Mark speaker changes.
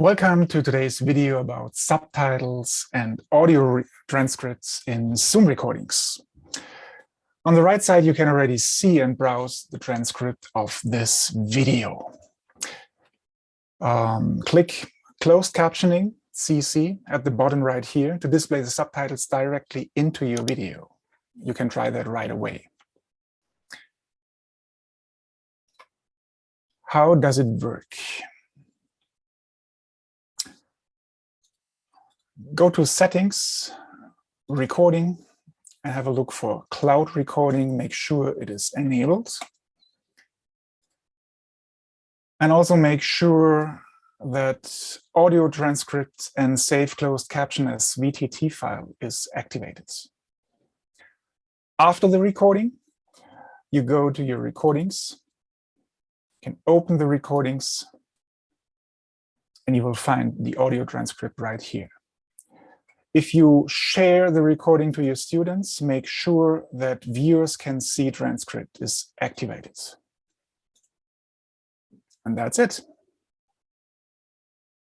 Speaker 1: Welcome to today's video about subtitles and audio transcripts in Zoom recordings. On the right side, you can already see and browse the transcript of this video. Um, click closed captioning, CC, at the bottom right here to display the subtitles directly into your video. You can try that right away. How does it work? Go to settings, recording, and have a look for cloud recording. Make sure it is enabled. And also make sure that audio transcript and save closed caption as VTT file is activated. After the recording, you go to your recordings, you can open the recordings, and you will find the audio transcript right here. If you share the recording to your students, make sure that viewers can see transcript is activated. And that's it.